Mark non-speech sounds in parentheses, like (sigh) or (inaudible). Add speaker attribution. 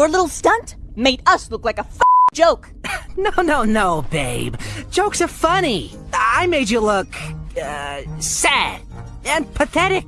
Speaker 1: Your little stunt made us look like a joke. (laughs)
Speaker 2: No, no, no, babe. Jokes are funny. I made you look, uh, sad and pathetic.